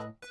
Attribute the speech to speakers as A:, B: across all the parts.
A: Música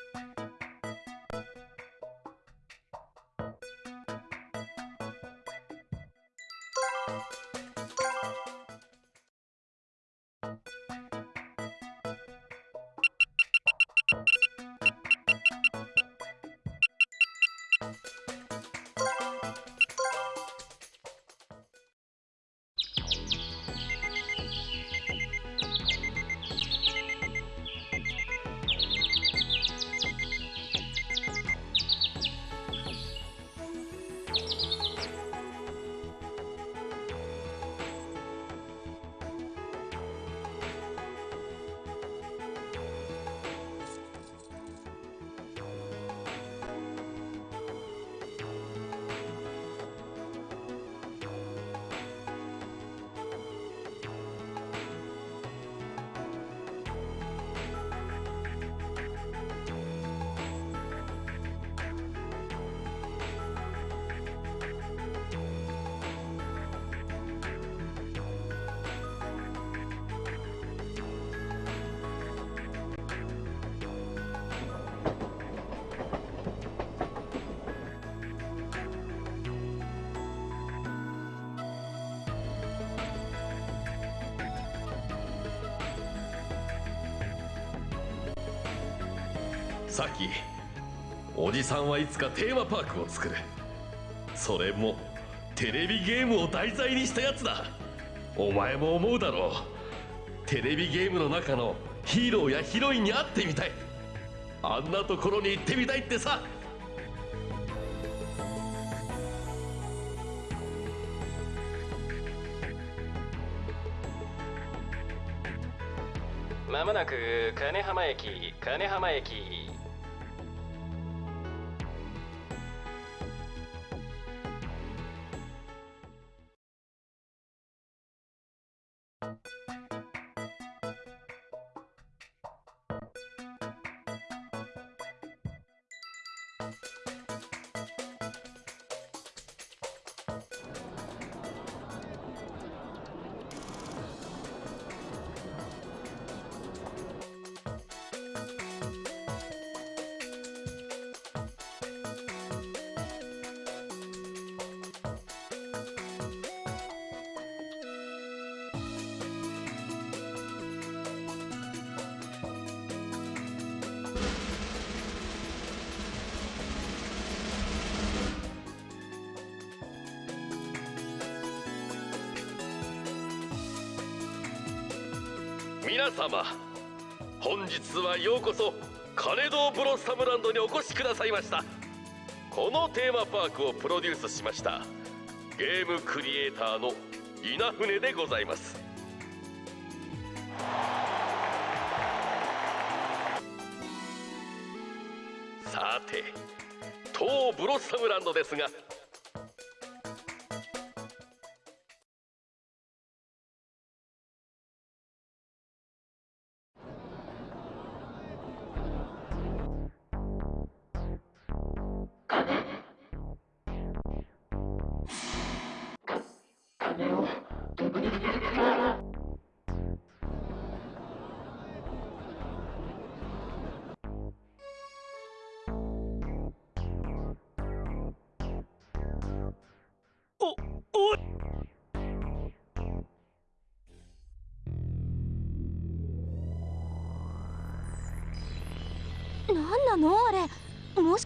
A: さっきおじさんはいつかテーマパークを作る。それもテレビゲームを題材にしたやつだ。お前も思うだろう。テレビゲームの中のヒーローやヒロインに会ってみたい。あんなところに行ってみたいってさ。
B: まもなく金浜駅金浜駅。
A: え?ようこそ金堂ブロッサムランドにお越しくださいました。このテーマパークをプロデュースしました。ゲームクリエイターの稲船でございます。さて当ブロッサムランドですが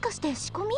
C: しかして仕込み？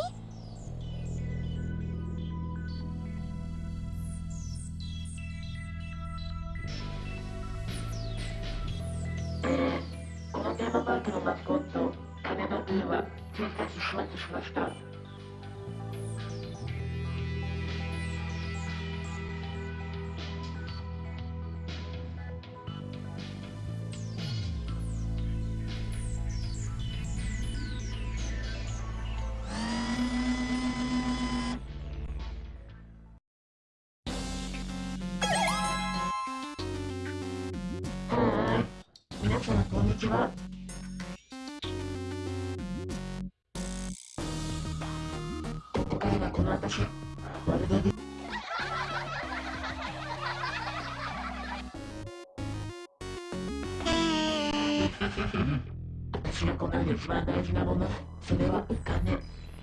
D: 私私
C: がこの世で一番大事なもの。それはお金。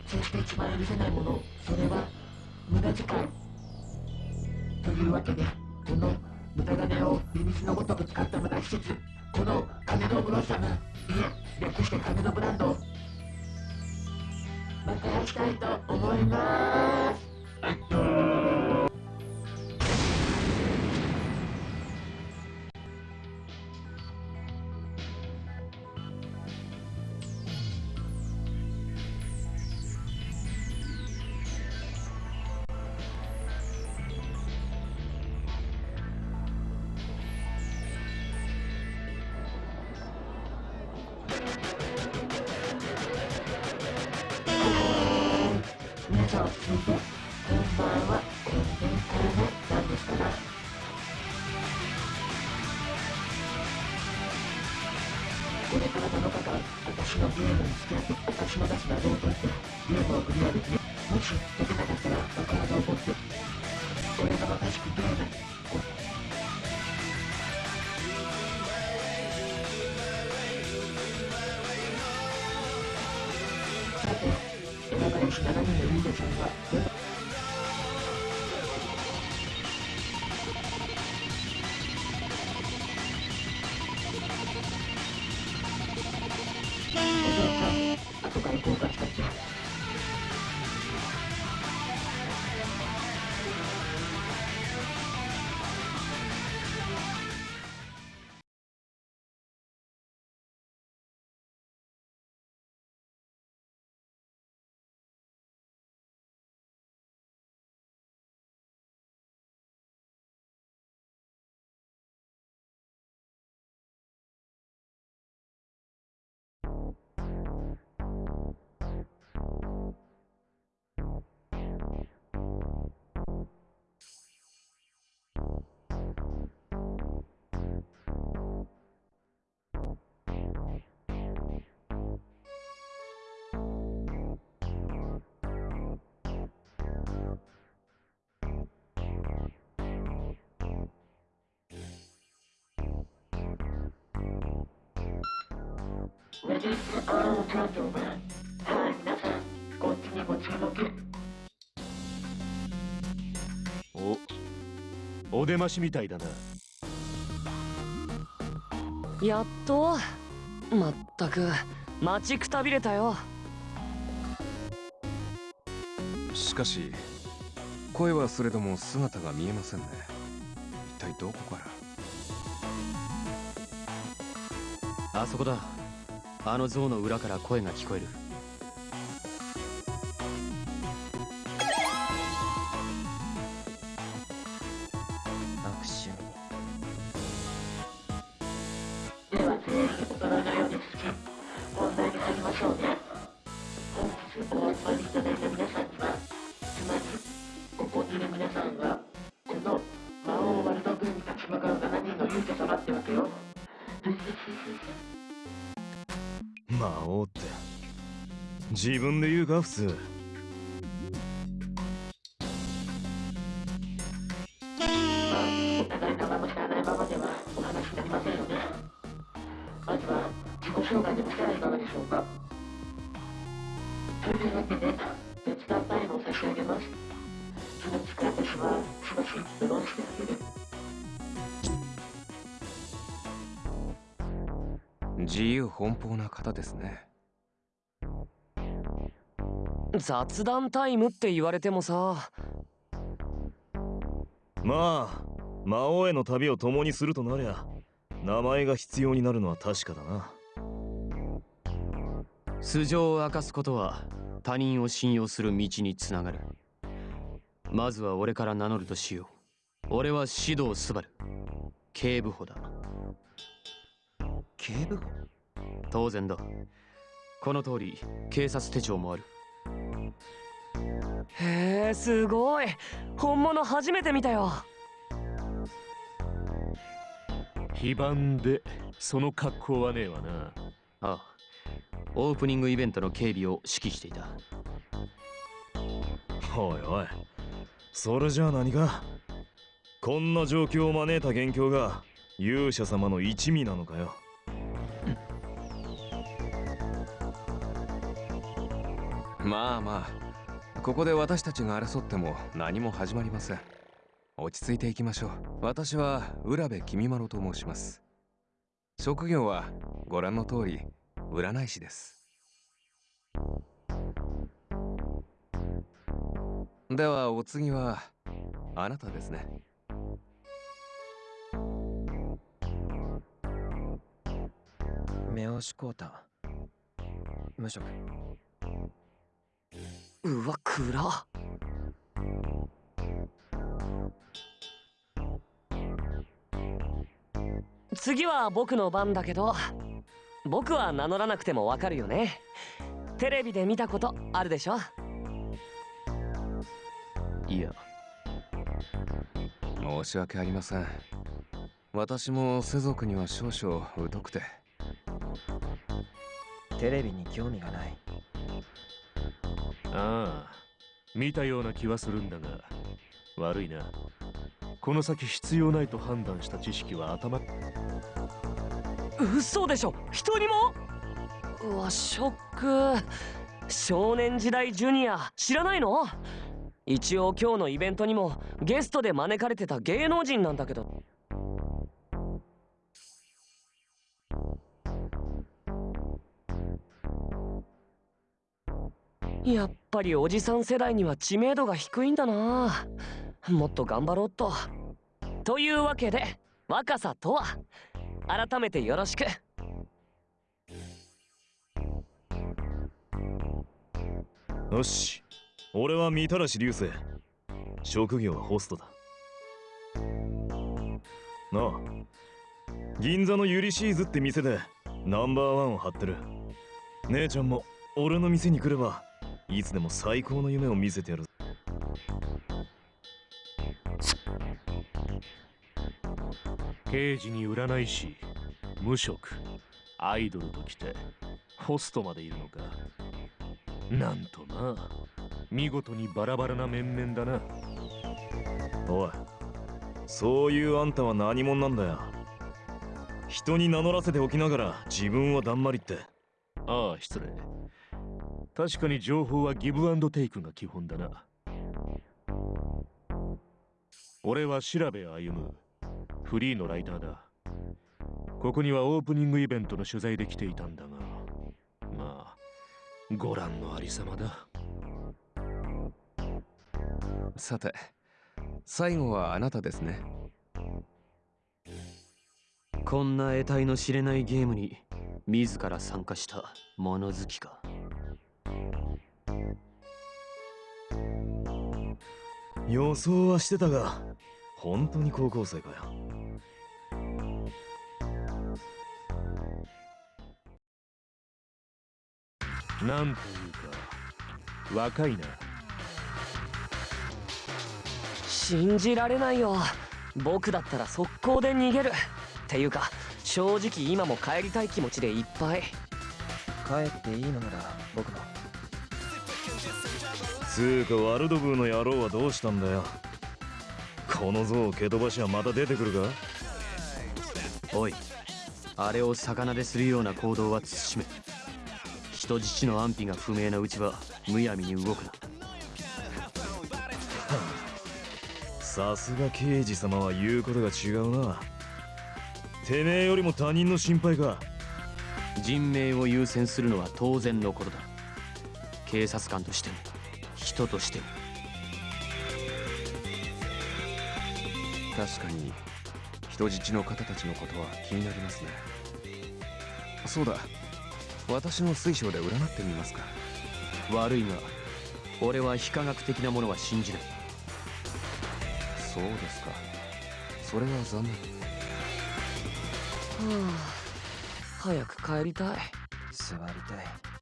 C: そして一番許せないもの。それは無駄遣い。というわけでこの無駄金を秘密のごとく使った無駄施設この金のブロッサムいえ略して金のブランドまたやしたいと思います。レディースアームジャンジョンはい皆さんこっちにご注目
E: おお出ましみたいだな。
F: やっとまったく待ちくたびれたよ。
G: しかし声はすれども姿が見えませんね。一体どこから？
F: あそこだあの像の裏から声が聞こえる。
E: 自
G: 由奔放な方ですね。
F: 雑談タイムって言われてもさ。
E: まあ魔王への旅を共にするとなりゃ名前が必要になるのは確かだな。
F: 素性を明かすことは他人を信用する道につながる。まずは俺から名乗るとしよう。俺は指導スバル警部補だ。
E: 警部補？
F: 当然だ。この通り警察手帳もあるへえすごい。本物初めて見たよ。
E: 非番でその格好はねえわな。
F: ああ。オープニングイベントの警備を指揮していた。
E: おいおい。それじゃあ何かこんな状況を招いた元凶が勇者様の一味なのかよ。
G: まあまあここで私たちが争っても何も始まりません。落ち着いていきましょう。私は浦部君丸と申します。職業はご覧の通り占い師です。ではお次はあなたですね。
H: 目押し交代無職。
I: うわ暗次は僕の番だけど僕は名乗らなくてもわかるよね。テレビで見たことあるでしょ？
F: いや。
G: 申し訳ありません。私も世俗には少々疎くて。
H: テレビに興味がない
J: ああ。見たような気はするんだが悪いな。この先必要ないと判断した知識は頭。
I: 嘘でしょ。人にも？うわショック。少年時代ジュニア。知らないの？一応今日のイベントにもゲストで招かれてた芸能人なんだけど。やっぱりおじさん世代には知名度が低いんだな。もっと頑張ろうっと。というわけで若さとは。改めてよろしく。
E: よし。俺は御手嵐流星。職業はホストだ。なあ。銀座のユリシーズって店でナンバーワンを張ってる。姉ちゃんも俺の店に来ればいつでも最高の夢を見せてやる。
J: 刑事に占い師無職アイドルときてホストまでいるのか。なんとな見事にバラバラな面々だな。
E: おいそういうあんたは何者なんだよ。人に名乗らせておきながら自分はだんまりって。
J: ああ失礼確かに情報はギブアンドテイクが基本だな。俺は調べ歩む。フリーのライターだ。ここにはオープニングイベントの取材で来ていたんだが。まあご覧のありさまだ。
G: さて最後はあなたですね。
F: こんな得体の知れないゲームに自ら参加した物好きか
E: 予想はしてたが本当に高校生かよ。
J: なんというか若いな。
I: 信じられないよ。僕だったら速攻で逃げる。っていうか正直今も帰りたい気持ちでいっぱい。
H: 帰っていいのなら僕も
E: つうかワルドブーの野郎はどうしたんだよ。この像を蹴飛ばしはまた出てくるか？
F: おいあれを魚でするような行動は慎め。人質の安否が不明なうちはむやみに動くな。
E: さすが刑事様は言うことが違うな。てめえよりも他人の心配か。
F: 人命を優先するのは当然のことだ。警察官としても人として。も
G: 確かに人質の方たちのことは気になりますね。そうだ。私の水晶で占ってみますか。
F: 悪いが俺は非科学的なものは信じない。
G: そうですか。それは残念。
I: はあ早く帰りたい。
H: 座りたい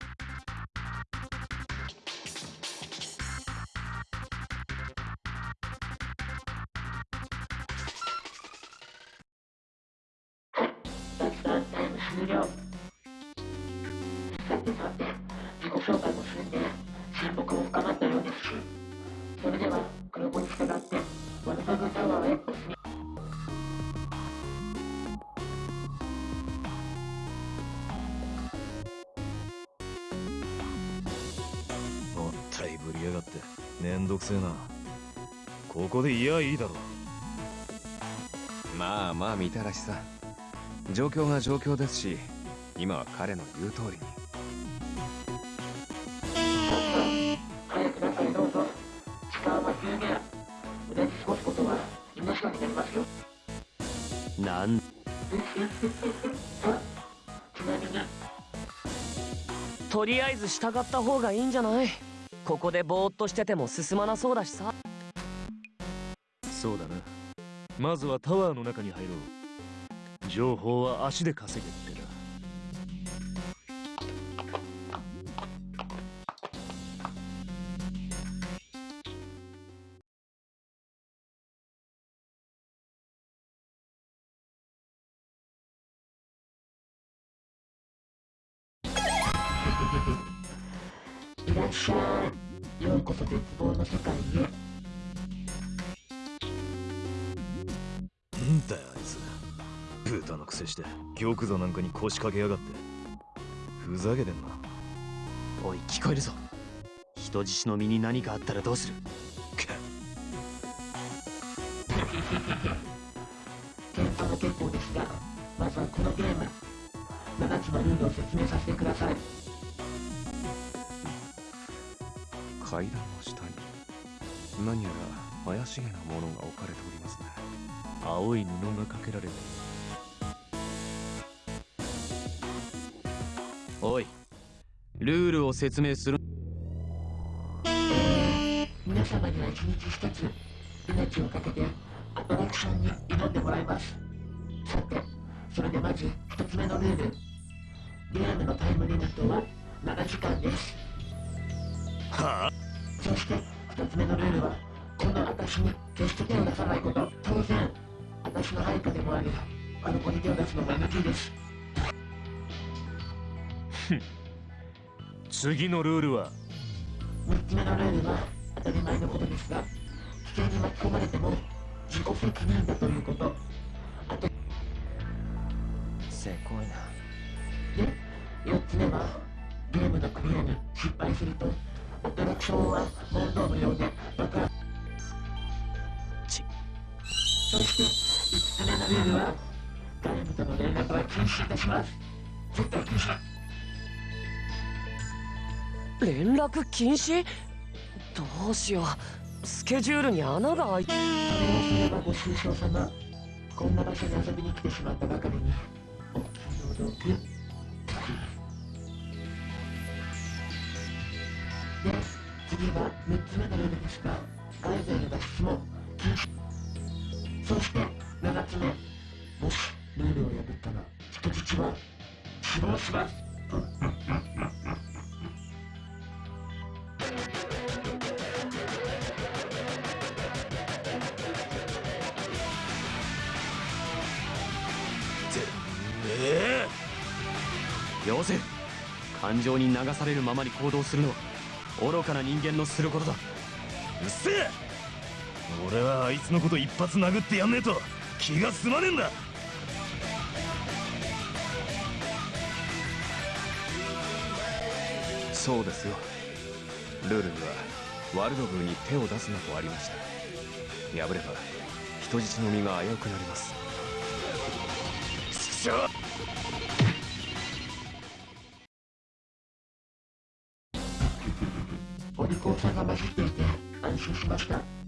E: いやいいだろ
G: まあまあみたらしさ。状況が状況ですし今は彼の言う通りに。
C: 早く中へどうぞ時間は有限腕に過ごすことは命がになりますよ。
F: なん。
C: ちなみに。
I: とりあえず従った方がいいんじゃない？ここでぼーっとしてても進まなそうだしさ
J: まずはタワーの中に入ろう。情報は足で稼げ。
E: 腰掛けやがって。ふざけてんな。
F: おい聞こえるぞ。人質の身に何かあったらどうする？
C: 検査も結構ですがまずはこのゲーム7つのルールを説明させてください。
G: 階段の下に何やら怪しげなものが置かれておりますね。
J: 青い布がかけられて
F: おい。ルールを説明する。
C: 皆様には一日一つ命をかけてアトラクションに挑んでもらいます。さてそれでまず一つ目のルール。ゲームのタイムリミットは7時間です。
E: はあ？
C: そして一つ目のルールはこの私に決して手を出さないこと。当然私の配下でもありあの子に手を出すのも NG です
J: 次のルールは
C: ？3つ目のルールは当たり前のことですが危険に巻き込まれても自己責任だということ。
H: せこいな。
C: で4つ目はゲームのクリアに失敗すると。アトラクションは問答無用で爆発。
F: ち。
C: そして5つ目のルールは外部との連絡は禁止いたします。絶対禁止
I: 連絡禁止？どうしよう。スケジュールに穴が開いて。
C: それをすればご愁傷様こんな場所に遊びに来てしまったばかりにお気の毒で次は3つ目のルールですが外部への脱出も禁止。そして7つ目もしルールを破ったら人質は死亡します。
F: 感情に流されるままに行動するのは愚かな人間のすることだ。
E: うっせえ！俺はあいつのこと一発殴ってやんねえと気が済まねえんだ！
G: そうですよ。ルールにはワルドブーに手を出すなとありました。破れば人質の身が危うくなります
C: さんが混じっていて安心しました。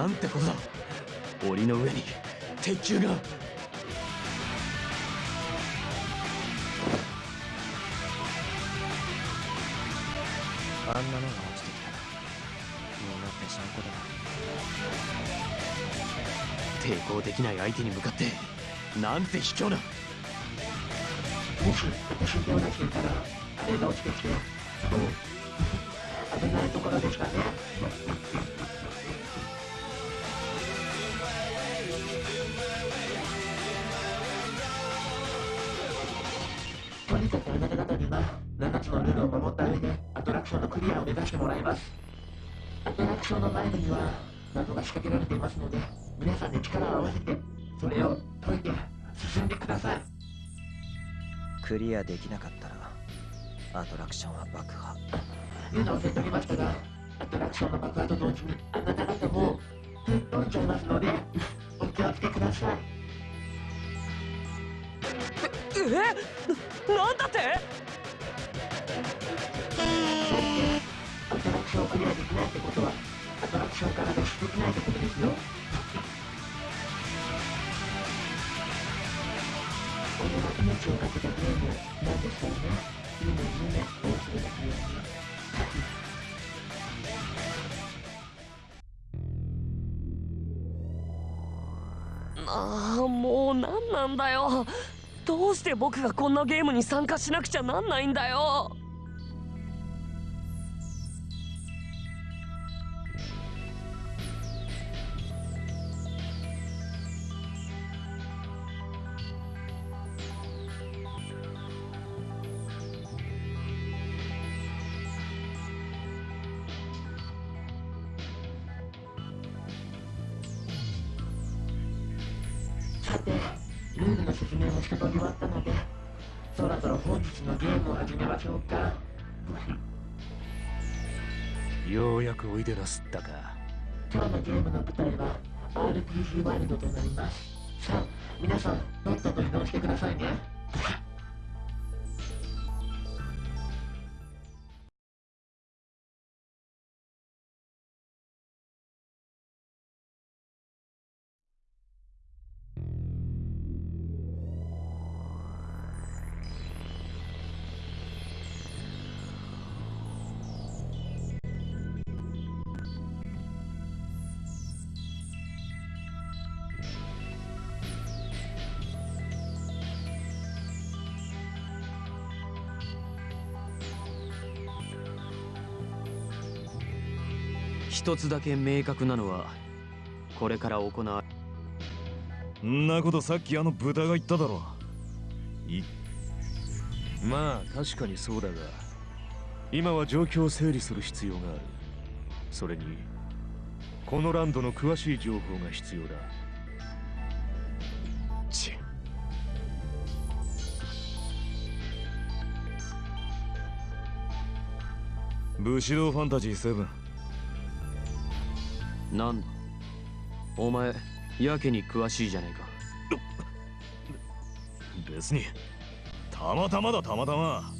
J: な
C: ん
F: てこと。だ檻の上に鉄球が。
H: あんなのが落ちてきたらみんなぺしゃんこだ。
F: 抵抗できない相手に向かってなんて卑怯な。
C: もしたら手が落ちてきてそう。危ないところでしたねとにかくあなた方には7つのルールを守った上でアトラクションのクリアを目指してもらいます。アトラクションの内部には謎が仕掛けられていますので皆さんで力を合わせてそれを解いて進んでください。
H: クリアできなかったらアトラクションは爆破。
C: 言うの忘れておりましたがアトラクションの爆破と同時にあなた方も吹っ飛んじゃいますのでお気をつけください。
I: えななんだって？
C: アトラクションクリアできないってことはアトラクションから脱出できないってことですよ俺は命をかけたゲームなんですからね夢夢を忘れたくように
I: ああもう何なんだよ。どうして僕がこんなゲームに参加しなくちゃなんないんだよ。
J: すったか。
C: 今日のゲームの舞台は RPG ワールドとなります。さあ皆さんとっとと移動してくださいね。
F: 一つだけ明確なのはこれから行わ
E: んなことさっきあの豚が言っただろ。い
J: まあ確かにそうだが今は状況を整理する必要がある。それにこのランドの詳しい情報が必要だ。
E: ち武士道ファンタジー7
F: なんだお前やけに詳しいじゃねえか。
E: 別に。たまたまだたまたま。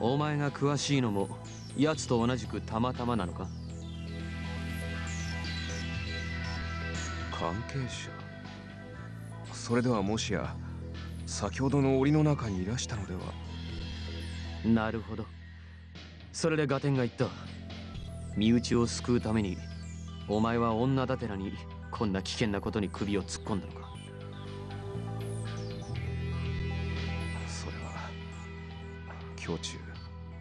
F: お前が詳しいのも奴と同じくたまたまなのか？
G: 関係者。それではもしや先ほどの檻の中にいらしたのでは。
F: なるほどそれでガテンが言った。身内を救うためにお前は女だてらにこんな危険なことに首を突っ込んだのか。
G: それは胸中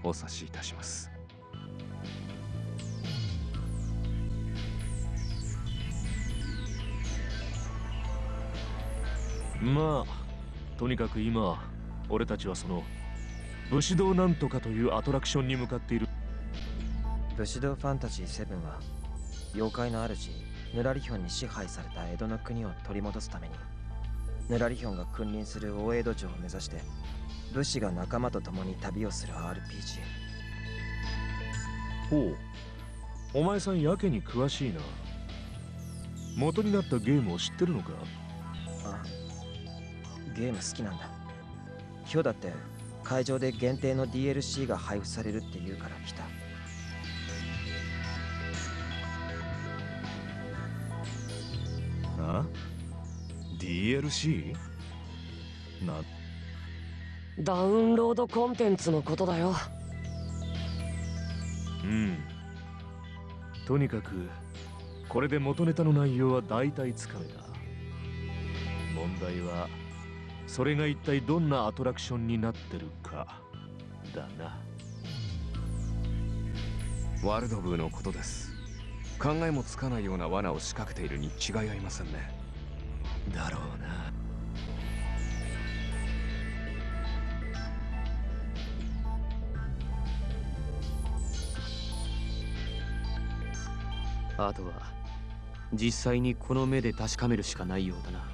G: お察しいたします。
J: まあとにかく今俺たちはその武士道なんとかというアトラクションに向かっている。
H: 武士道ファンタジー7は妖怪の主ヌラリヒョンに支配された江戸の国を取り戻すためにヌラリヒョンが君臨する大江戸城を目指して武士が仲間と共に旅をする RPG
J: ほうお前さんやけに詳しいな。元になったゲームを知ってるのか？
H: あゲーム好きなんだ。今日だって会場で限定の DLC が配布されるって言うから来た。
E: あ？DLC? な？
I: ダウンロードコンテンツのことだよ。
J: うん。とにかくこれで元ネタの内容は大体つかめた。問題はそれが一体どんなアトラクションになってるかだな。
G: ワールドブーのことです。考えもつかないような罠を仕掛けているに違いありませんね。
J: だろうな。
F: あとは実際にこの目で確かめるしかないようだな。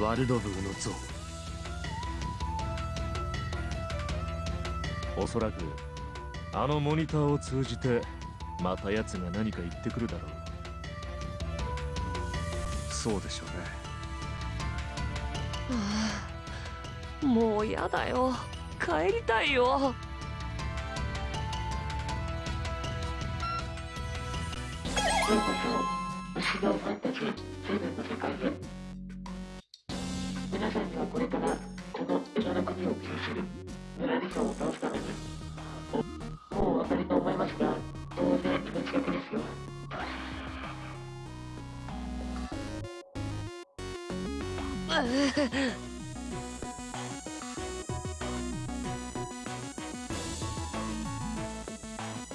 F: ワルドブーの像。
J: おそらくあのモニターを通じてまた奴が何か言ってくるだろう。
G: そうでしょうね。
I: ああもうやだよ。帰りたいよ
C: これからこの江戸の国を救するヌラリヒョンを倒すためにおもうお分かりと思いますが当然命がけですよ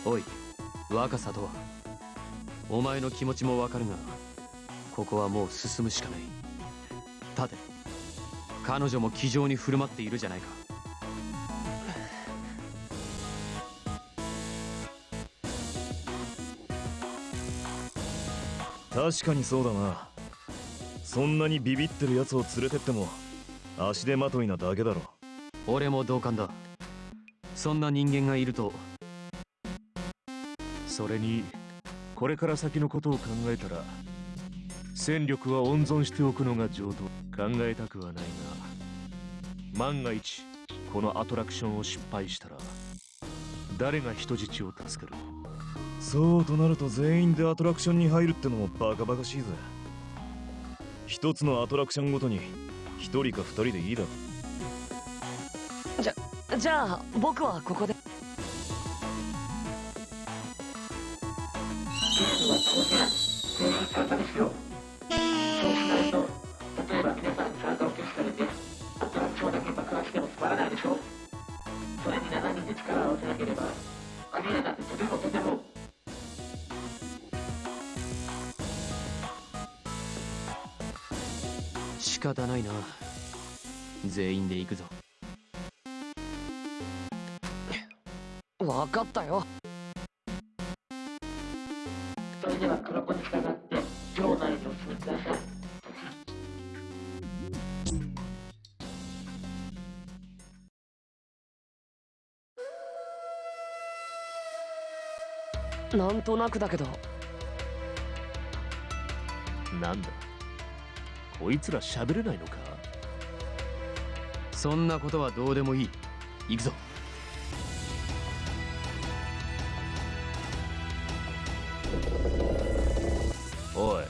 F: おい若さとは。お前の気持ちもわかるがここはもう進むしかない。彼女も気丈に振る舞っているじゃないか。
E: 確かにそうだな。そんなにビビってるやつを連れてっても足手まといなだけだろ。
F: 俺も同感だ。そんな人間がいると。
J: それにこれから先のことを考えたら戦力は温存しておくのが上等。考えたくはないが万が一このアトラクションを失敗したら誰が人質を助ける？
E: そうとなると全員でアトラクションに入るってのもバカバカしいぜ。一つのアトラクションごとに一人か二人でいいだろ
I: じゃじゃあ僕はここで。
C: ゲームは当然全員参加ですよ
F: 全員で行くぞ。
I: 分かったよ。
C: それでは黒子に従って城内にお進みください。
I: なんとなくだけど。
J: なんだ？こいつら喋れないのか？
F: そんなことはどうでもいい。行くぞ。
J: おい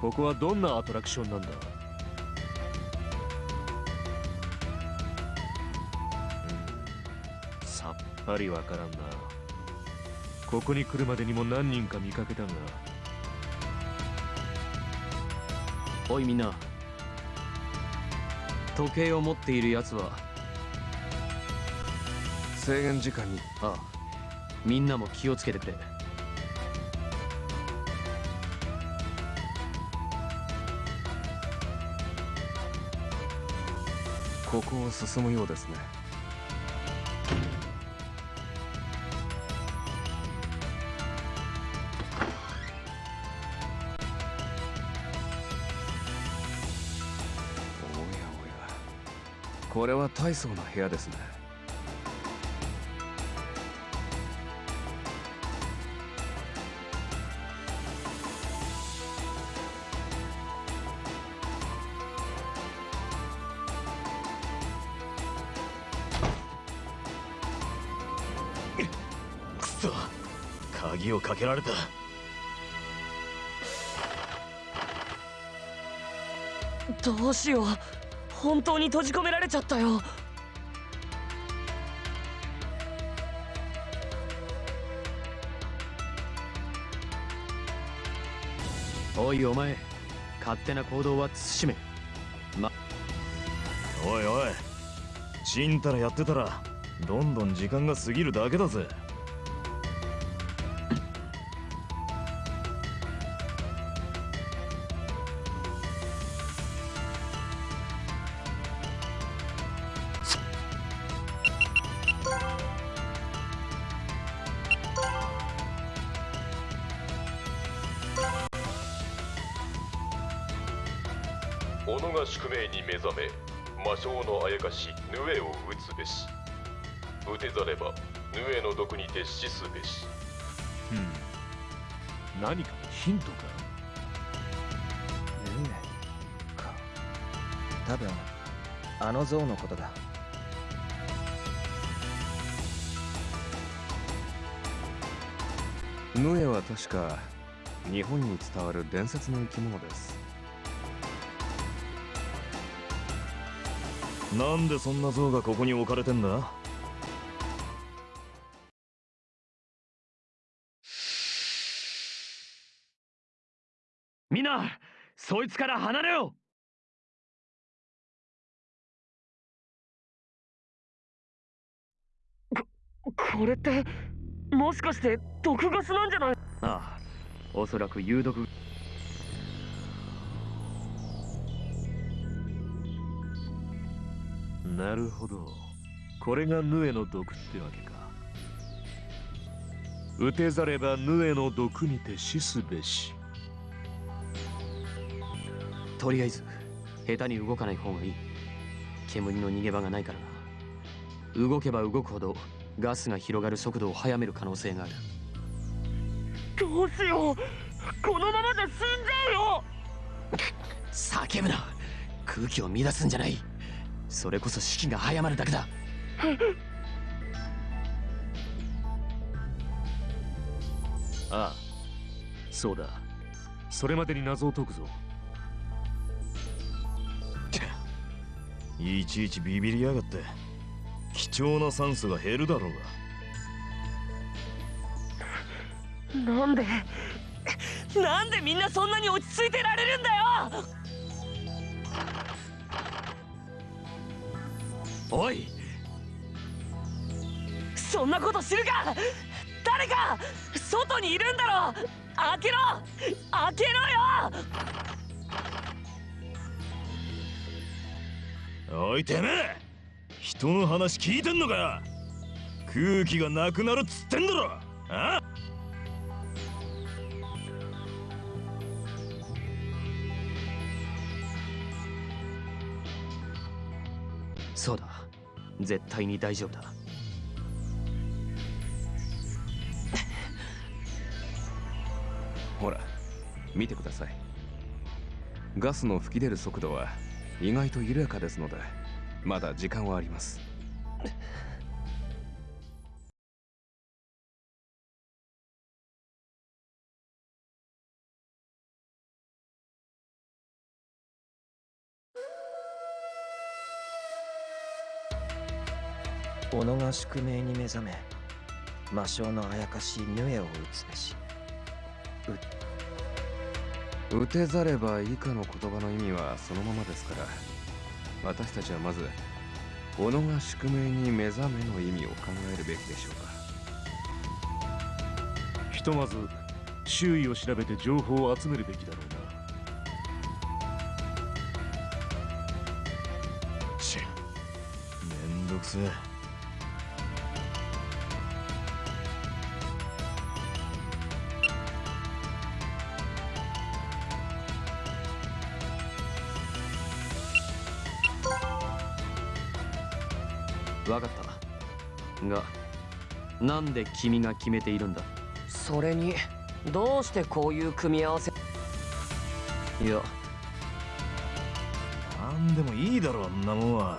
J: ここはどんなアトラクションなんだ？うんさっぱりわからんな。ここに来るまでにも何人か見かけたが
F: おいみんな時計を持っている奴は。
G: 制限時間に。
F: ああ。みんなも気をつけてくれ。
G: ここを進むようですねこれは大層な部屋ですね。
E: 鍵をかけられた。
I: どうしよう。本当に閉じ込められちゃったよ。
F: おいお前勝手な行動は慎め。ま
E: おいおいちんたらやってたらどんどん時間が過ぎるだけだぜ
A: 己が宿命に目覚め魔性のあやかしヌエを打つべし。打てざればヌエの毒にて死すべし。
J: うん。何かのヒントか
H: ヌエか。多分あの像のことだ。
G: ヌエは確か日本に伝わる伝説の生き物です
E: なんでそんな像がここに置かれてんだ？
F: みんなそいつから離れよ！
I: これってもしかして毒ガスなんじゃない？
F: ああおそらく有毒
J: なるほど。これがヌエの毒ってわけか。打てざればヌエの毒にて死すべし。
F: とりあえず下手に動かない方がいい。煙の逃げ場がないからな。動けば動くほどガスが広がる速度を速める可能性がある。
I: どうしよう。このままじゃ死んじゃうよ。
F: 叫ぶな。空気を乱すんじゃないそれこそ士気が早まるだけだ。
J: ああそうだ。それまでに謎を解くぞ。
E: いちいちビビりやがって。貴重な酸素が減るだろうが。
I: なんでなんでみんなそんなに落ち着いてられるんだよ
F: おい。
I: そんなこと知るか！誰か！外にいるんだろ！開けろ！開けろよ！
E: おいてめえ！人の話聞いてんのか空気がなくなるっつってんだろ！あ？
F: そうだ絶対に大丈夫だ。
G: ほら見てください。ガスの吹き出る速度は意外と緩やかですのでまだ時間はあります。
H: 己が宿命に目覚め魔性のあやかしヌエを打つべし。
G: 打てざれば以下の言葉の意味はそのままですから私たちはまず己が宿命に目覚めの意味を考えるべきでしょうか。
J: ひとまず周囲を調べて情報を集めるべきだろうな。
E: ちめんどくせえ
F: がなんで君が決めているんだ？
I: それにどうしてこういう組み合わせ？
F: いや。
E: なんでもいいだろあんなもんは。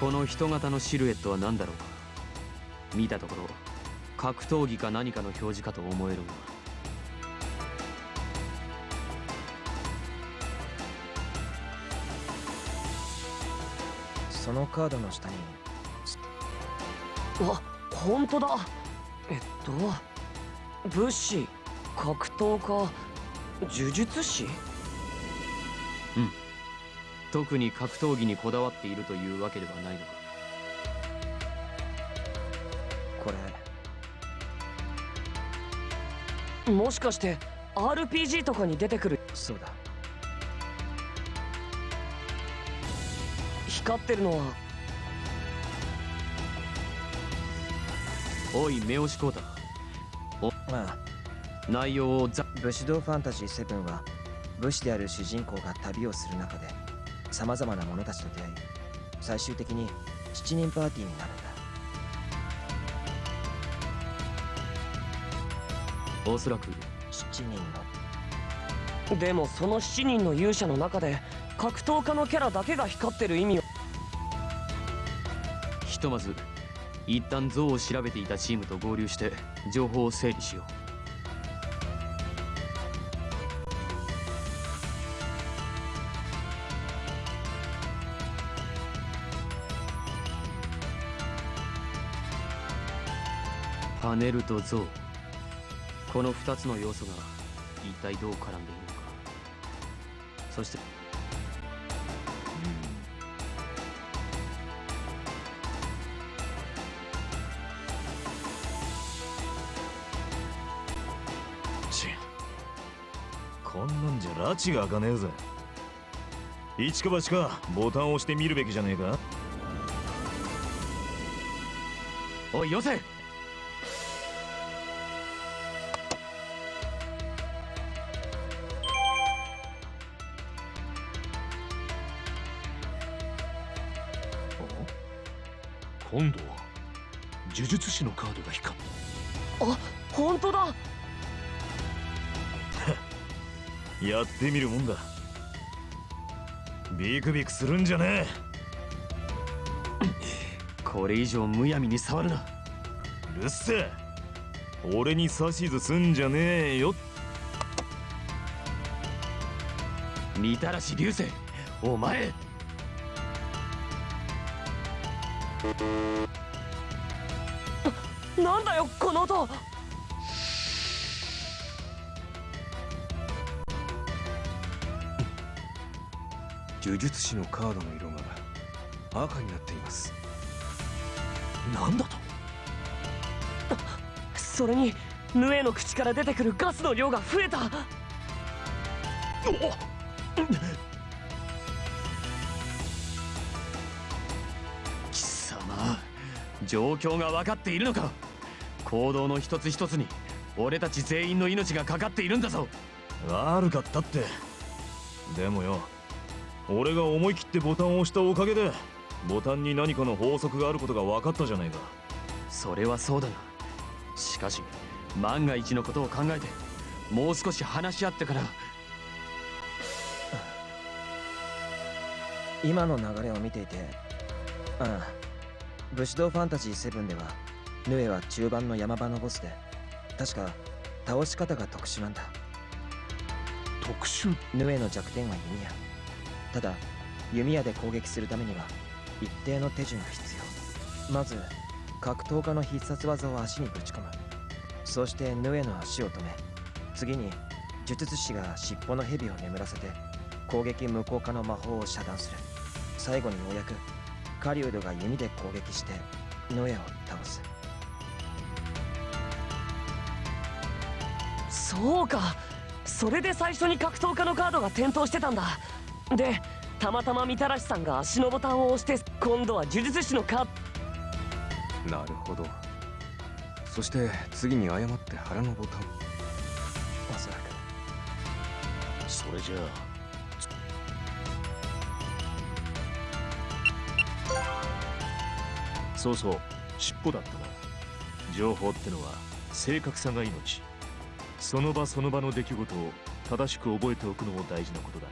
F: この人型のシルエットは何だろうか？見たところ格闘技か何かの表示かと思えるが
H: そのカードの下に。
I: あ本当だ。えっと武士格闘家呪術師？
F: 特に格闘技にこだわっているというわけではないのか。
H: これ。
I: もしかして RPG とかに出てくる？
H: そうだ
I: 光ってるのは
F: おい目押しコータ
H: ああ
F: 内容をざ
H: 武士道ファンタジー7は武士である主人公が旅をする中でさまざまな者たちと出会い最終的に7人パーティーになるんだ
F: おそらく
H: 7人の。
I: でもその7人の勇者の中で格闘家のキャラだけが光ってる意味を。
F: ひとまず一旦像を調べていたチームと合流して情報を整理しよう。パネルと像。この2つの要素が一体どう絡んでいるのか。そして
E: なんじゃ拉致が開かねえぜ。一か八かボタンを押して見るべきじゃねえか？
F: おいよせ！
J: 今度は呪術師のカードが光っ
I: あ
E: やってみるもんだ。ビクビクするんじゃね
F: これ以上むやみに触るな。
E: えうるせえ。俺に指図すんじゃねえよ。
F: みたらし流星お前。
I: なんだよこの音
G: 呪術師のカードの色が赤になっています。
J: なんだと？
I: それにヌエの口から出てくるガスの量が増えた。
F: 貴様状況が分かっているのか？行動の一つ一つに俺たち全員の命がかかっているんだぞ。
E: 悪かったって。でもよ俺が思い切ってボタンを押したおかげでボタンに何かの法則があることが分かったじゃないか。
F: それはそうだがしかし万が一のことを考えてもう少し話し合ってから。
H: 今の流れを見ていてああ武士道ファンタジー7ではヌエは中盤の山場のボスで確か倒し方が特殊なんだ。
J: 特殊？
H: ヌエの弱点は弓矢ただ弓矢で攻撃するためには一定の手順が必要。まず格闘家の必殺技を足にぶち込む。そしてヌエの足を止め。次に呪術師が尻尾の蛇を眠らせて攻撃無効化の魔法を遮断する。最後にようやく狩人が弓で攻撃してノエを倒す。
I: そうか。それで最初に格闘家のカードが点灯してたんだ。でたまたまみたらしさんが足のボタンを押して今度は呪術師のカード。
G: なるほど。そして次に誤って腹のボタン。
H: おそらく。
J: それじゃあ。そうそう尻尾だったな。情報ってのは正確さが命。その場その場の出来事を正しく覚えておくのも大事なことだ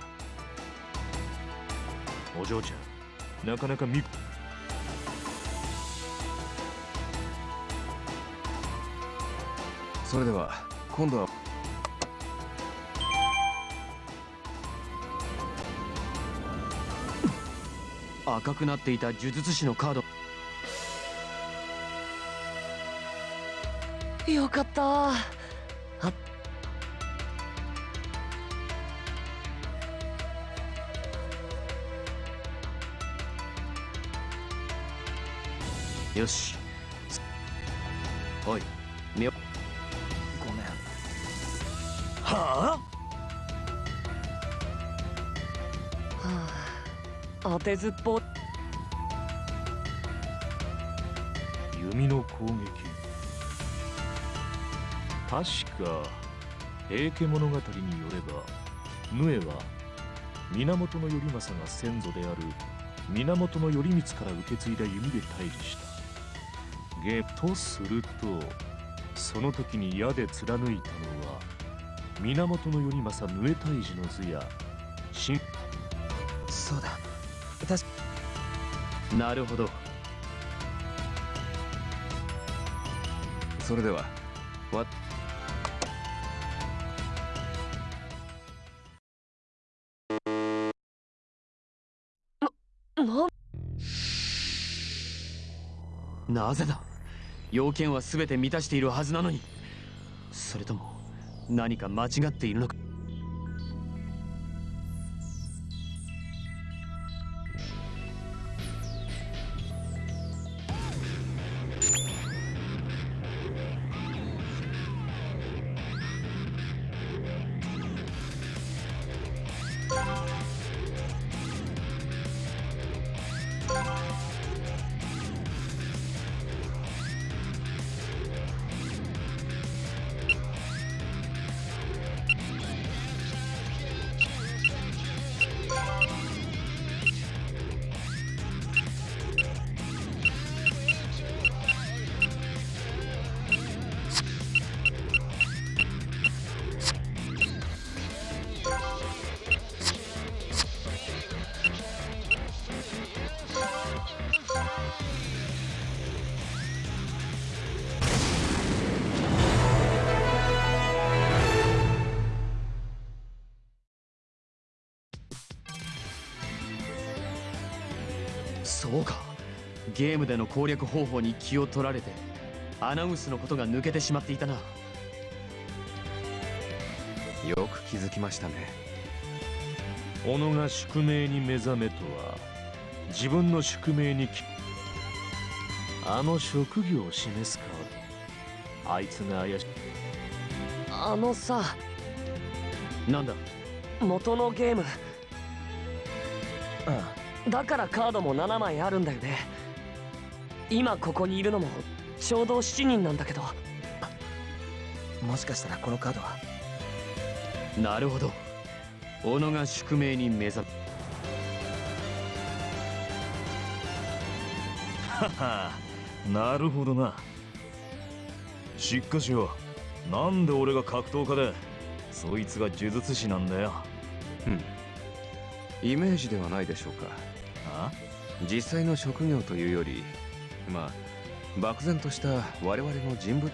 J: お嬢ちゃん。なかなか見
G: それでは今度は。
F: 赤くなっていた呪術師のカード。
I: よかった。
F: よし。おいみよ
H: ごめん。
E: は
I: はあ。当てずっぽ
J: 弓の攻撃。確か平家物語によればヌエは源頼政が先祖である源頼光から受け継いだ弓で退治した。ゲとするとその時に矢で貫いたのは源頼政ヌエ退治の図や新
H: そうだ。確か
F: なるほど。
G: それではわ。
I: な
F: なぜだ？要件は全て満たしているはずなのに。それとも何か間違っているのか。そうか。ゲームでの攻略方法に気を取られてアナウンスのことが抜けてしまっていたな。
G: よく気づきましたね。
J: 己が宿命に目覚めとは自分の宿命にきあの職業を示すカードあいつが怪しい。
I: あのさ
F: なんだ？
I: 元のゲーム。
H: あ
I: だからカードも7枚あるんだよね。今ここにいるのもちょうど7人なんだけど。
H: あもしかしたらこのカードは？
F: なるほど。己が宿命に目覚
E: ははなるほどな。しっかしよなんで俺が格闘家でそいつが呪術師なんだよ。
G: うん。イメージではないでしょうか
E: あ？
G: 実際の職業というよりまあ漠然とした我々の人物。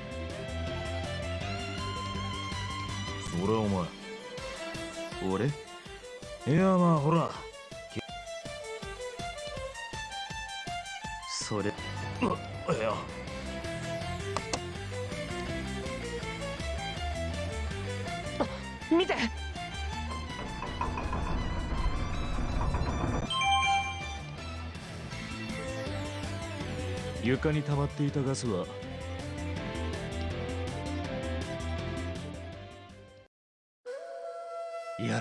E: それはお前
F: 俺？
E: いやまあほら。
F: それ。
E: いや
J: 床に溜まっていたガスは。
F: やれやれ。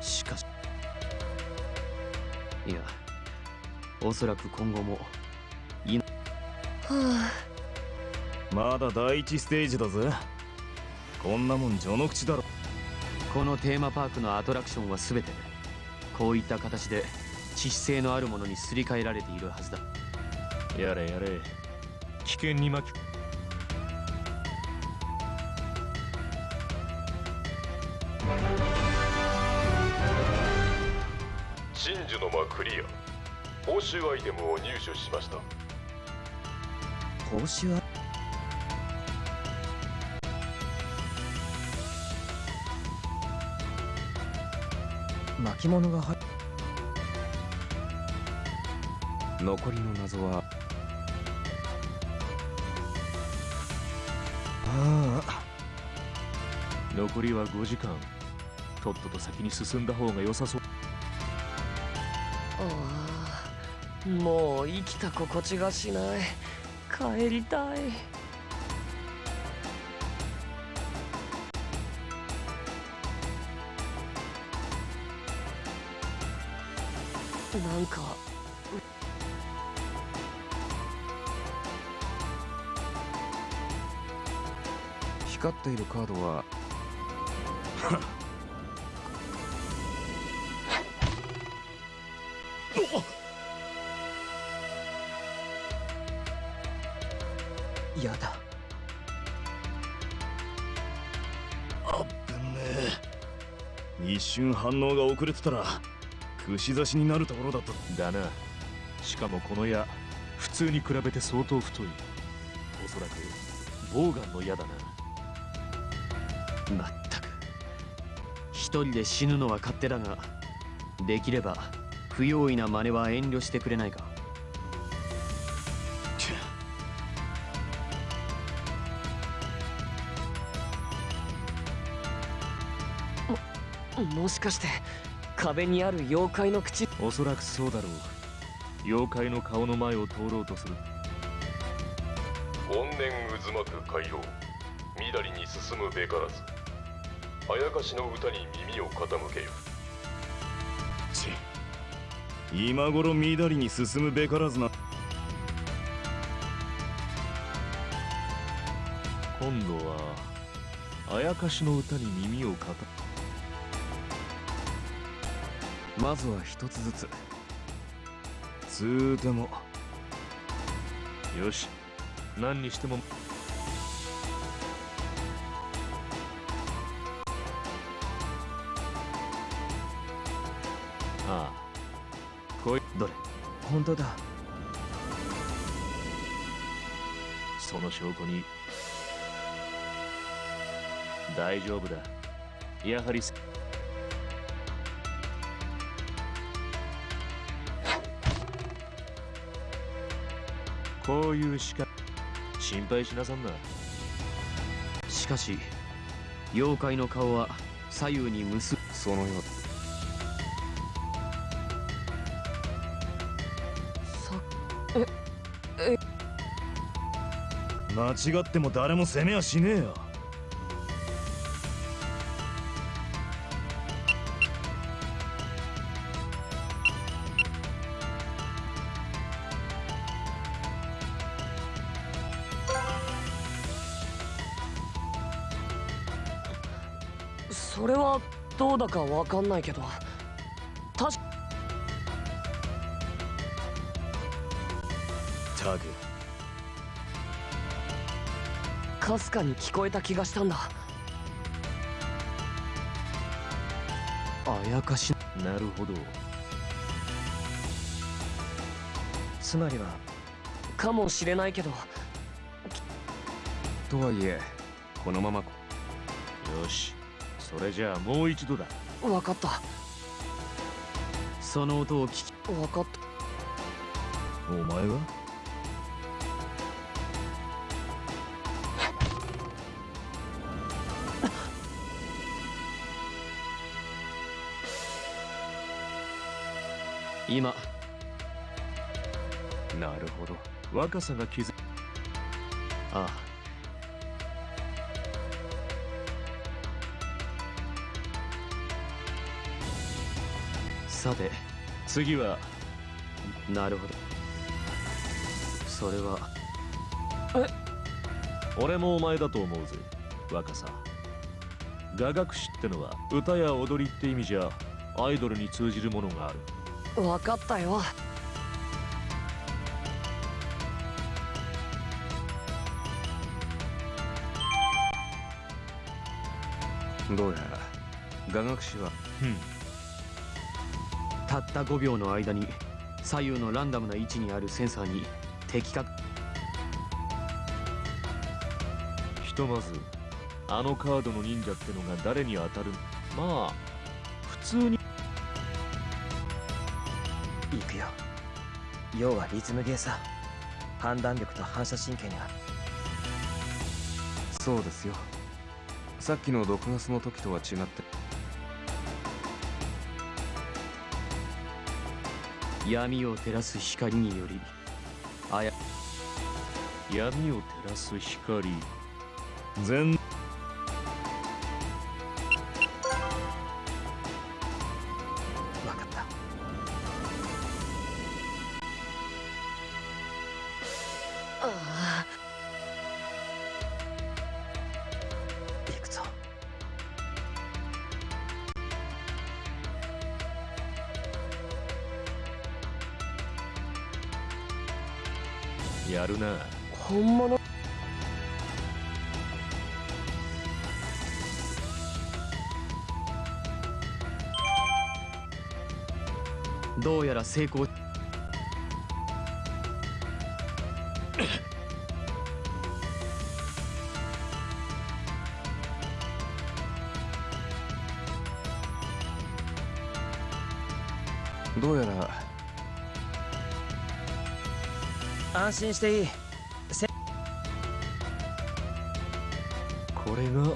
F: しかし。いやおそらく今後も。
I: は
E: まだ第一ステージだぜ。こんなもん序の口だろ。
F: このテーマパークのアトラクションは全てこういった形で致死性のあるものにすり替えられているはずだ
J: やれやれ。危険に巻き。
A: 真珠の間クリア。報酬アイテムを入手しました。
H: 報酬ア巻物が入
G: 残りの謎は
J: 残りは5時間。とっとと先に進んだ方が良さそう。
I: ああもう生きた心地がしない。帰りたい。なんか
G: 光っているカードは？
H: やだ。
E: ぶんねえ。一瞬反応が遅れてたら串刺しになるところだった。
J: だな。しかもこの矢普通に比べて相当太い。おそらくボウガンの矢だな
F: まったく。一人で死ぬのは勝手だができれば不用意な真似は遠慮してくれないか。
I: もしかして壁にある妖怪の口？
J: おそらくそうだろう。妖怪の顔の前を通ろうとする。
A: 怨念渦巻く海洋。緑に進むべからずあやかしの歌に耳を傾けよ。
E: ち今頃緑に進むべからずな。
J: 今度はあやかしの歌に耳を傾け。
G: まずは一つずつ。
E: つーても。
J: よし。何にしても。
H: 本当だ。
J: その証拠に大丈夫だ。やはりすこういうしか心配しなさんな。
F: しかし妖怪の顔は左右に結
G: そのよう
E: 間違っても誰も攻めはしねえよ。
I: それはどうだかわかんないけど。確か
E: タグ
I: かすかに聞こえた気がしたんだ。
F: あやかし
J: な。るほど。
H: つまりは。
I: かもしれないけど。
G: とはいえ。このまま
J: よし。それじゃあもう一度だ。
I: わかった。
F: その音を聞き。
I: わかった。
E: お前が
F: 今。
G: なるほど。
J: 若さが気づ
F: ああ。さて
J: 次は？
F: なるほど。それは？
J: 俺もお前だと思うぜ若さ。雅楽師ってのは歌や踊りって意味じゃアイドルに通じるものがある
I: わかったよ。
G: どうやら雅楽師は。
J: うん。
F: たった5秒の間に左右のランダムな位置にあるセンサーに的確
J: ひとまずあのカードの忍者ってのが誰に当たる？まあ普通に
H: 行くよ。要はリズムゲーさ。判断力と反射神経には
G: そうですよ。さっきの毒ガスの時とは違って。
F: 闇を照らす光によりあや
J: 闇を照らす光。
E: 全
F: 成功。
G: どうやら。
H: 安心していい。
J: これが。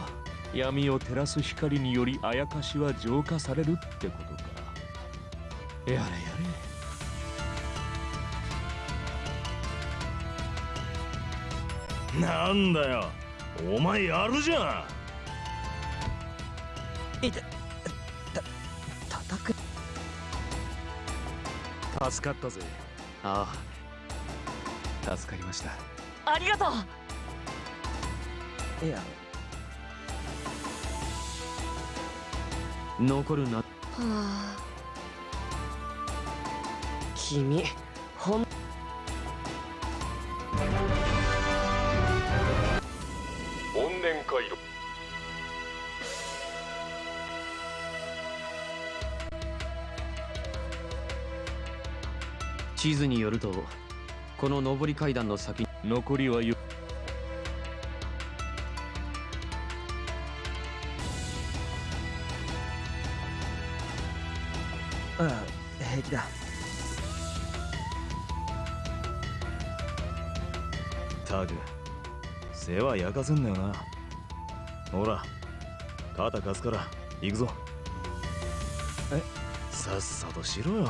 J: 闇を照らす光によりあやかしは浄化されるってことか。やれや
E: なんだよ。お前やるじゃん。
H: いてた叩く。
J: れ助かったぜ。
F: あ
G: 助かりました。
I: ありがとう。
H: いや。
F: あ残るな。
I: はあ。君
F: 地図によるとこの上り階段の先に
J: 残りはよ
H: うん平気だ。
E: たく世話焼かせんなよな。ほら肩貸すから行くぞ。
H: え？
E: さっさとしろよ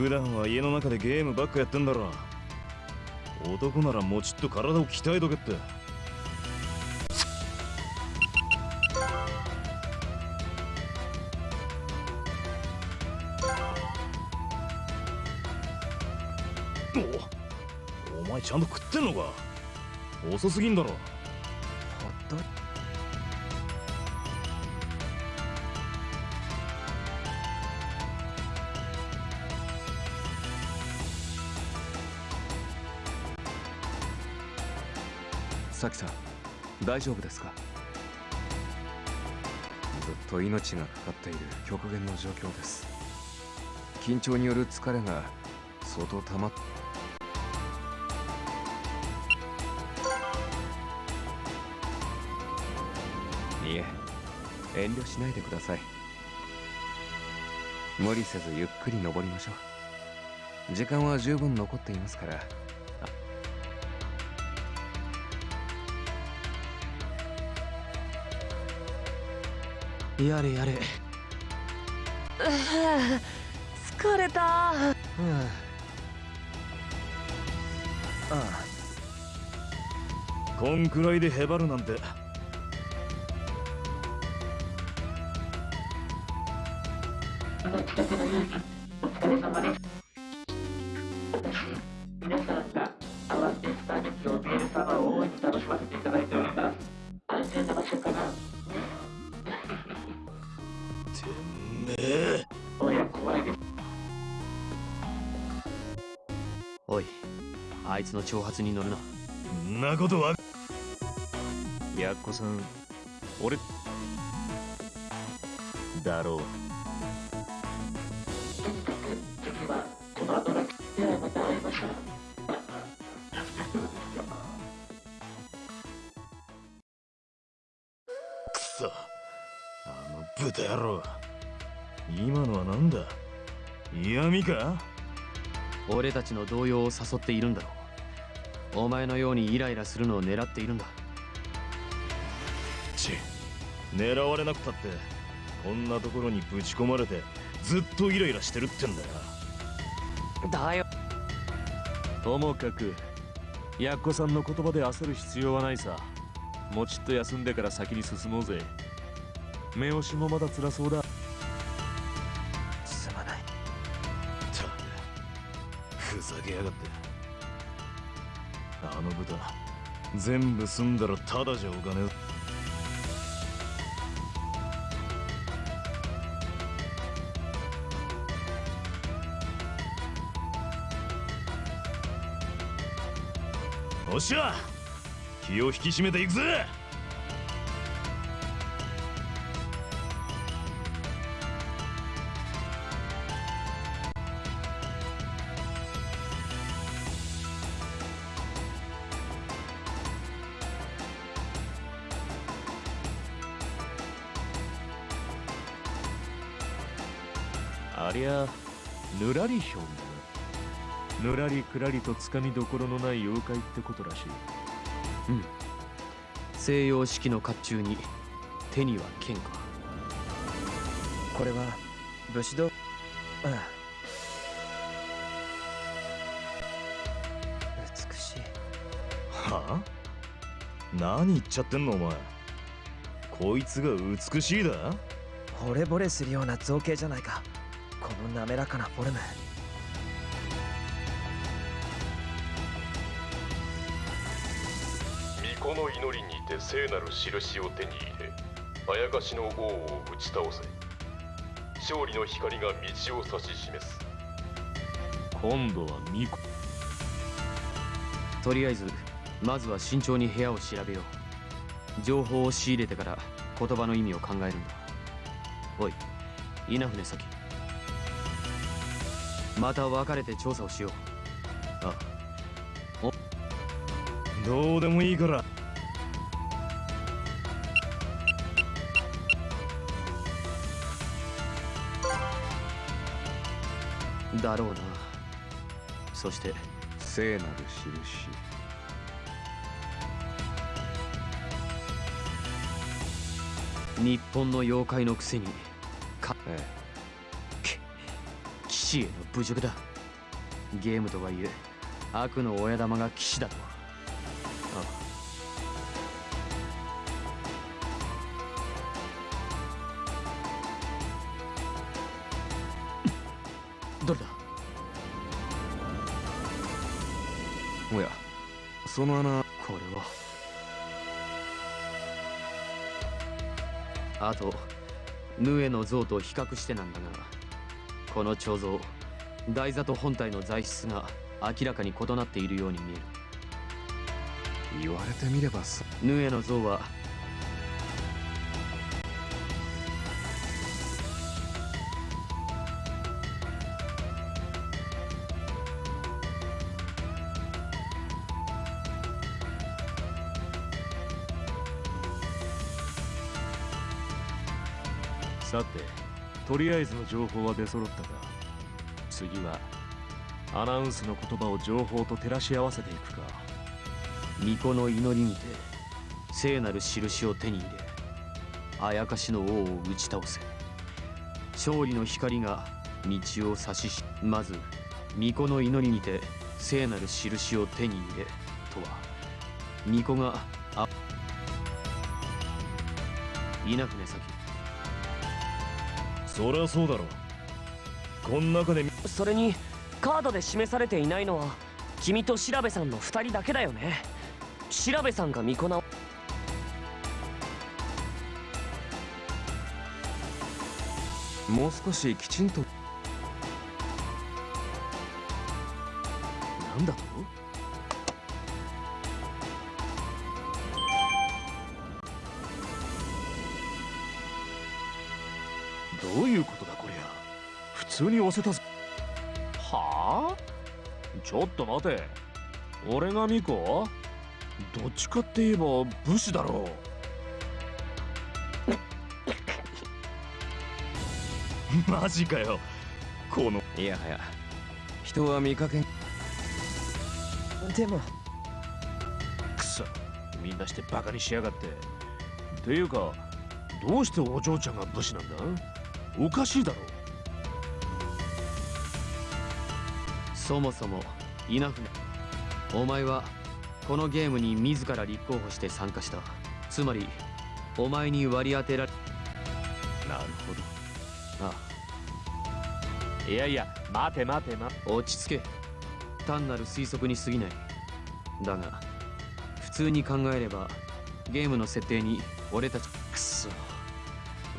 E: 普段は家の中でゲームばっかやってんだろ。男ならもちっと体を鍛えとけって。おお前ちゃんと食ってんのか？遅すぎんだろ。
G: 大丈夫ですか？ずっと命がかかっている極限の状況です。緊張による疲れが相当溜まっいえ遠慮しないでください。無理せずゆっくり登りましょう。時間は十分残っていますから
F: やれやれ。
I: 疲れた。
H: うん。ああ。
E: こんくらいでへばるなんて。
C: お疲れ様ですおい
F: あいつの挑発に乗るな。ん
E: なことは。
J: やっこさん俺だろう
F: ちの動揺を誘っているんだろう。お前のようにイライラするのを狙っているんだ。
E: ち狙われなくたってこんなところにぶち込まれてずっとイライラしてるってんだよ。
I: だよ。
J: ともかくやっこさんの言葉で焦る必要はないさ。もうちっと休んでから先に進もうぜ。目押しもまだ辛そうだ
E: 全部済んだらただじゃおかねおっしゃ気を引き締めていくぜ。
J: りとつかみどころのない妖怪ってことらしい。
F: うん。西洋式の甲冑に手には剣か。
H: これは武士道。ああ。美しい。
E: はあ？何言っちゃってんのお前。こいつが美しいだ？
H: 惚れ惚れするような造形じゃないか。この滑らかなフォルム
K: 祈りにて聖なる印を手に入れあやかしの王を打ち倒せ。勝利の光が道を指し示す。
J: 今度は巫女。
F: とりあえずまずは慎重に部屋を調べよう。情報を仕入れてから言葉の意味を考えるんだ。おい稲船先また別れて調査をしよう。あ
E: どうでもいいから
F: だろうな。そして
G: 聖なる印。
F: 日本の妖怪のくせにか
G: え
F: 騎士への侮辱だ。ゲームとはいえ悪の親玉が騎士だとは
G: その穴
F: これは。あとヌエの像と比較してなんだがこの彫像台座と本体の材質が明らかに異なっているように見える。
G: 言われてみればそ
F: ヌエの像は
J: とりあえずの情報は出揃ったが次はアナウンスの言葉を情報と照らし合わせていくか。
F: 巫女の祈りにて聖なる印を手に入れあやかしの王を打ち倒せ。勝利の光が道を指ししまず巫女の祈りにて聖なる印を手に入れとは。巫女があ稲船先
E: そりゃそうだろこん中で
I: それにカードで示されていないのは君と調べさんの2人だけだよね。調べさんが巫女な
G: もう少しきちんと
J: なんだと？せたぞ。はあ？ちょっと待て。俺がミコ？どっちかって言えば武士だろう。
E: マジかよ。この。
G: いやはや人は見かけ
H: でも。
J: くそ。みんなしてバカにしやがって。ていうかどうしてお嬢ちゃんが武士なんだ？おかしいだろ
F: そもそもイナフお前はこのゲームに自ら立候補して参加した。つまりお前に割り当てられ
J: なるほど。
F: あ。
J: いやいや待て待て待て。
F: 落ち着け。単なる推測に過ぎない。だが普通に考えればゲームの設定に俺たち
J: くそ。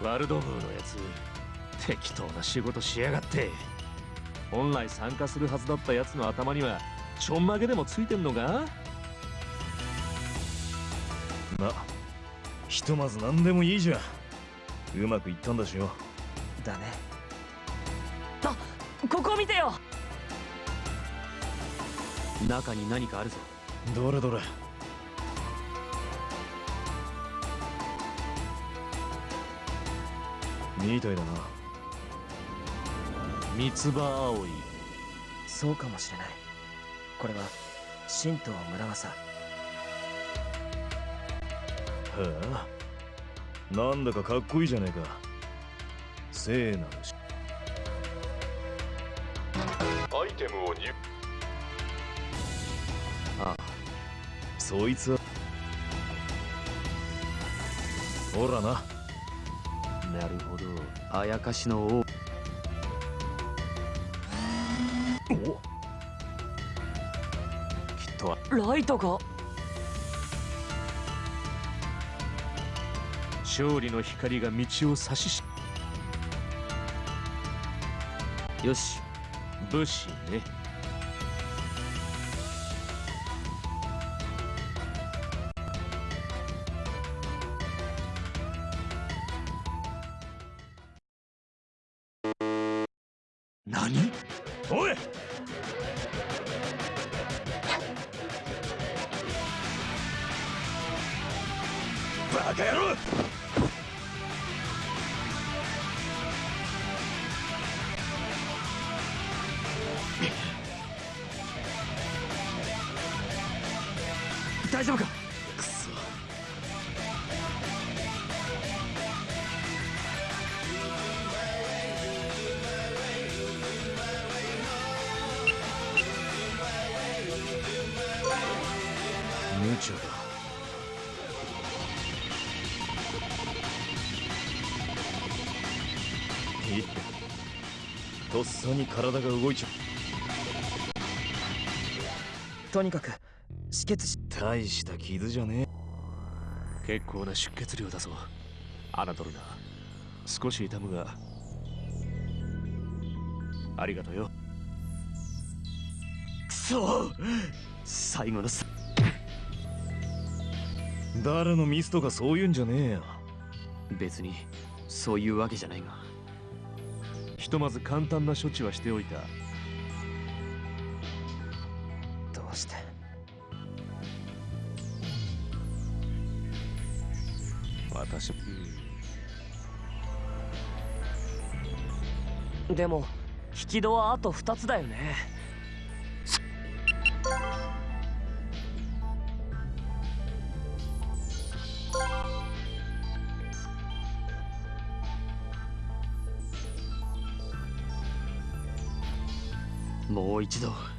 J: ワルドブーのやつ適当な仕事しやがって本来参加するはずだったやつの頭にはちょんまげでもついてんのか？
E: まあひとまず何でもいいじゃん。うまくいったんだしよ。
H: だね。
I: あここ見てよ。
F: 中に何かあるぞ。
E: どれどれ。みたいだな
J: 三つ葉葵。
H: そうかもしれない。これは神道村正。
E: へえなんだかかっこいいじゃねえか。聖なるし。
K: アイテムを入
F: あ
E: そいつは。ほらな。
J: なるほど。
F: あやかしの王
G: きっとは。
I: ライトが。
J: 勝利の光が道を指しし。
F: よし
J: 武士ね。
E: 体が動いちゃ
H: とにかく止血し
E: 大した傷じゃね
J: 結構な出血量だぞ。侮るな。少し痛むがありがとうよ。
F: くそ最後のさ。
E: え誰のミスとかそういうんじゃねえよ。
F: 別にそういうわけじゃないが。
J: ひとまず簡単な処置はしておいた。
H: どうして？
G: 私。
I: でも引き戸はあと2つだよね
F: う一度。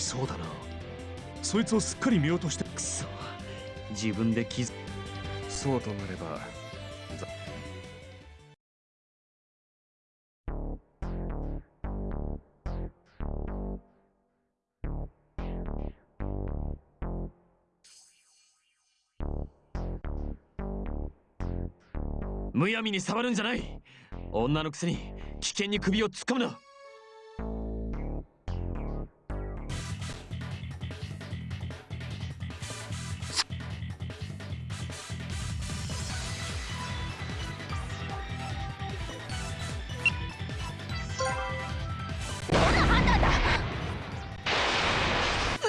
F: そ
J: うだな。そいつをすっかり見落として。
F: くそ。自分で気づ
G: そうとなれば。
F: むやみに触るんじゃない。女のくせに危険に首を突っ込むな。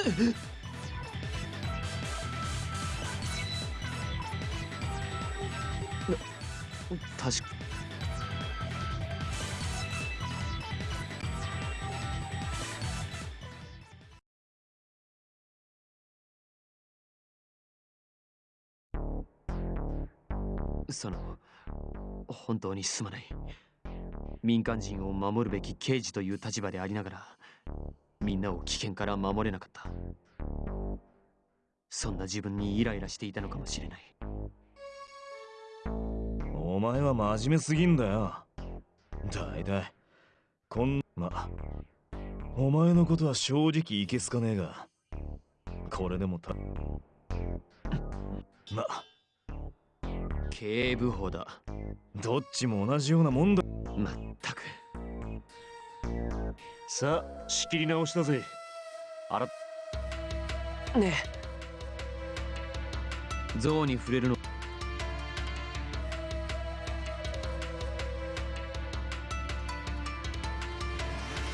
F: 確か。その本当にすまない。民間人を守るべき刑事という立場でありながらみんなを危険から守れなかった。そんな自分にイライラしていたのかもしれない。
E: お前は真面目すぎんだよ。だいたい。こんまお前のことは正直いけすかねえが。これでもたま
F: 警部補だ。
E: どっちも同じようなもんだ。
F: まったく
J: さあ仕切り直しだぜ。あら
I: ね
F: 象に触れるの。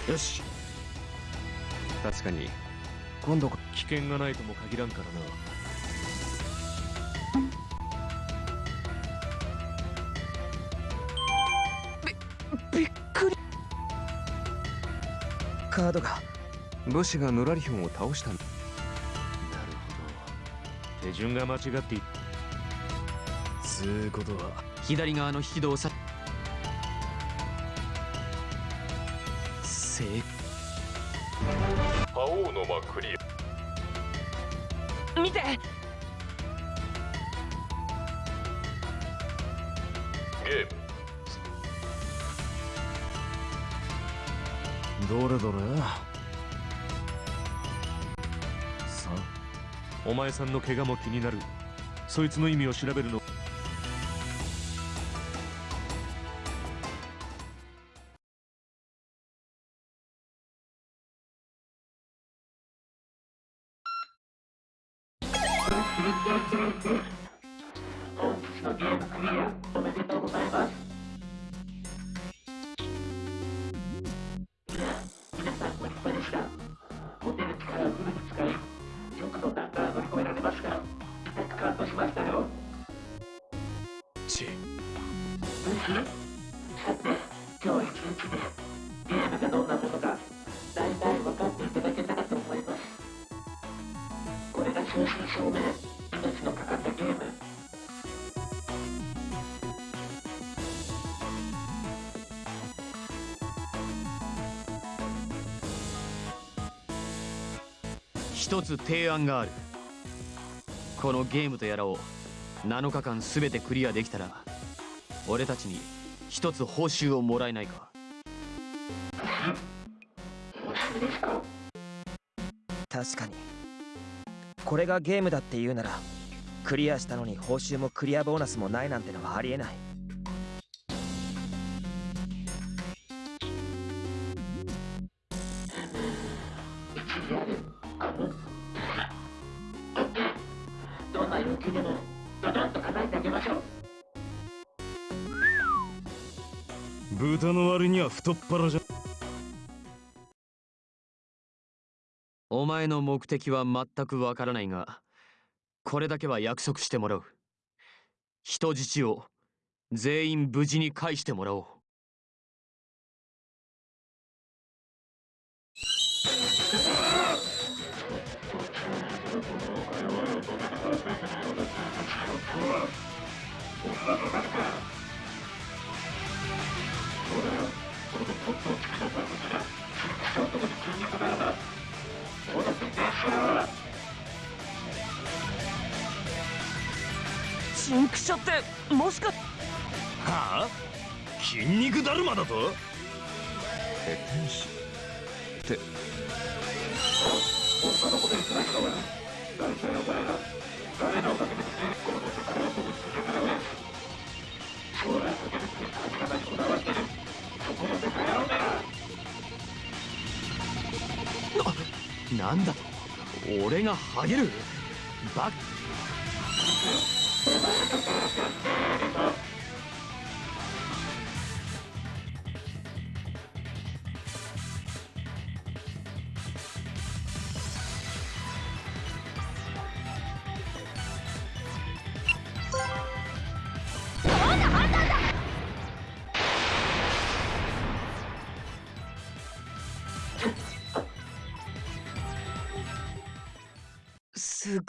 J: よし。
G: 確かに。今度こ
J: 危険がないとも限らんからな
H: カードが
G: 武士がヌラリヒョンを倒した。んだ
J: なるほど。手順が間違ってい
E: つうことは。
F: 左側の引き戸をさ正
K: 覇王の間クリア。
I: 見て
J: お前さんの怪我も気になる。そいつの意味を調べるの。
C: 一
F: つ提案がある。このゲームとやらを7日間全てクリアできたら俺たちに一つ報酬をもらえないか。
H: 確かに。これがゲームだって言うならクリアしたのに報酬もクリアボーナスもないなんてのはありえない。
E: 太っ腹じゃ。
F: お前の目的は全くわからないがこれだけは約束してもらう。人質を全員無事に返してもらおう。
I: シンクシャってもしか
E: はあ？筋肉だるまだと？
G: ペテン師って。
F: なんだ。と俺がハゲる？バ
I: す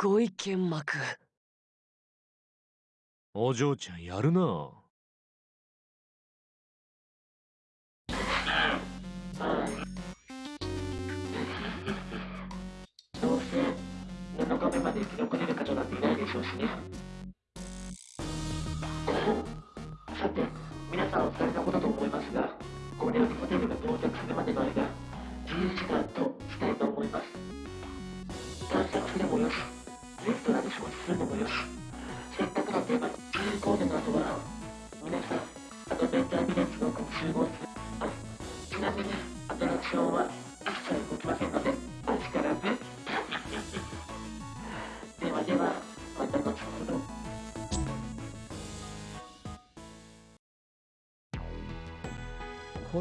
I: ごい剣幕。
C: お嬢ちゃんやるな。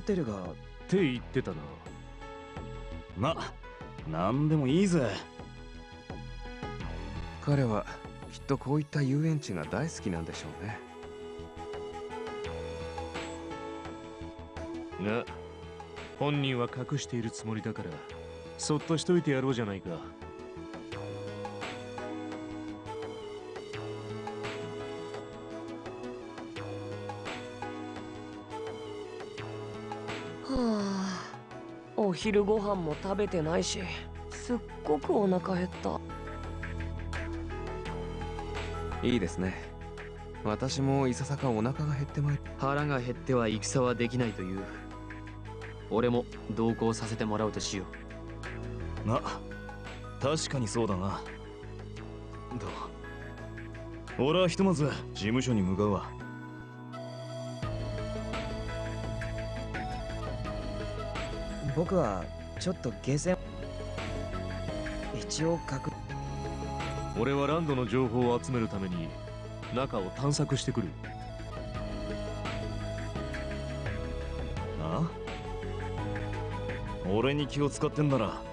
L: テルがっ
C: て言ってたな。
E: まなんでもいいぜ。
G: 彼はきっとこういった遊園地が大好きなんでしょうね。
C: が本人は隠しているつもりだからそっとしといてやろうじゃないか
I: 昼ご飯も食べてないしすっごくお腹減った。
G: いいですね。私もいささかお腹が減ってまい
F: 腹が減っては戦はできないという。俺も同行させてもらうとしよ
E: な確かにそうだな。と俺はひとまず事務所に向かうわ
H: 僕はちょっとゲーセン一応確
C: 俺はランドの情報を集めるために中を探索してくる。
E: あ？俺に気を使ってんなら。